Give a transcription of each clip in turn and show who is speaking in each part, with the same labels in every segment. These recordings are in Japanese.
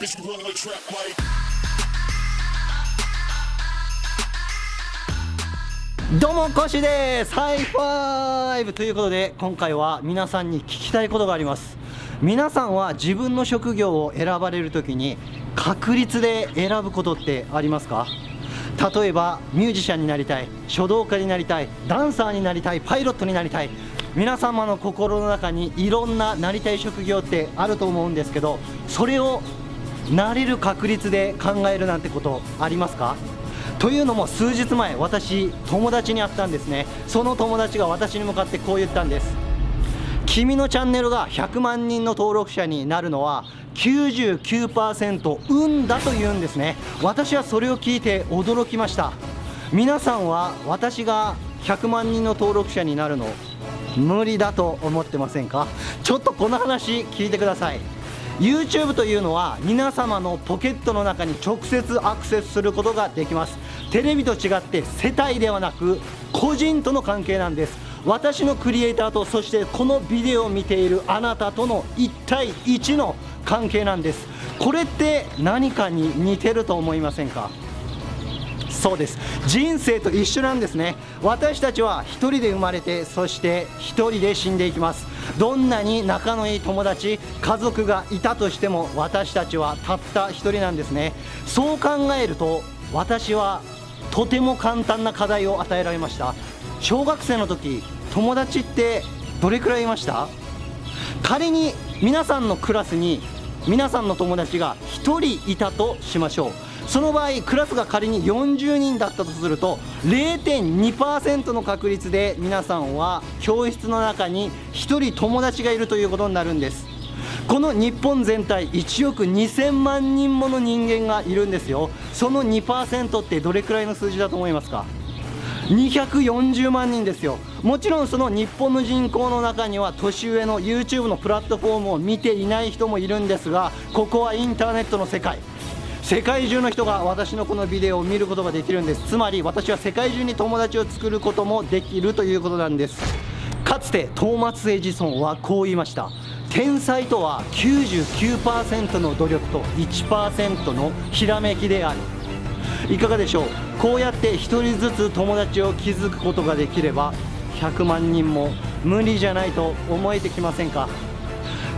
Speaker 1: Bitch, you run like trap like.
Speaker 2: どうもコシです。 High five。ということで今回は皆さんに聞きたいことがあります。皆さんは自分の職業を選ばれる時に確率で選ぶことってありますか？例えばミュージシャンになりたい書道家になりたいダンサーになりたいパイロットになりたい。皆様の心の中にいろんななりたい職業ってあると思うんですけどそれをなれる確率で考えるなんてことありますか？というのも数日前私友達に会ったんですね。その友達が私に向かってこう言ったんです。君のチャンネルが100万人の登録者になるのは99%運だと言うんですね。私はそれを聞いて驚きました。皆さんは私が100万人の登録者になるの無理だと思ってませんか？ちょっとこの話聞いてください。YouTube というのは皆様のポケットの中に直接アクセスすることができます。テレビと違って世帯ではなく個人との関係なんです。私のクリエイターとそしてこのビデオを見ているあなたとの1対1の関係なんです。これって何かに似てると思いませんか？そうです。人生と一緒なんですね。私たちは1人で生まれてそして1人で死んでいきます。どんなに仲のいい友達家族がいたとしても私たちはたった1人なんですね。そう考えると私はとても簡単な課題を与えられました。小学生の時友達ってどれくらいいました？仮に皆さんのクラスに皆さんの友達が1人いたとしましょう。その場合クラスが仮に40人だったとすると0.2%の確率で皆さんは教室の中に1人友達がいるということになるんですこの日本全体1億2000万人もの人間がいるんですよその2%ってどれくらいの数字だと思いますか240万人ですよもちろんその日本の人口の中には年上の YouTube のプラットフォームを見ていない人もいるんですがここはインターネットの世界世界中の人が私のこのビデオを見ることができるんです。つまり私は世界中に友達を作ることもできるということなんです。かつてトーマス・エジソンはこう言いました。天才とは99%の努力と1%のひらめきである。いかがでしょう？こうやって1人ずつ友達を築くことができれば100万人も無理じゃないと思えてきませんか？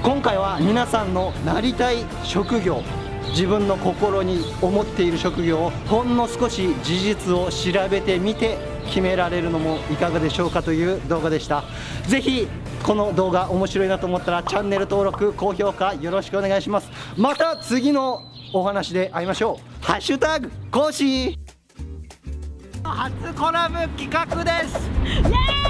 Speaker 2: 今回は皆さんのなりたい職業自分の心に思っている職業をほんの少し事実を調べてみて決められるのもいかがでしょうかという動画でした。ぜひこの動画面白いなと思ったらチャンネル登録高評価よろしくお願いします。また次のお話で会いましょう。ハッシュタグ講師初コラボ企画です。
Speaker 3: イエーイ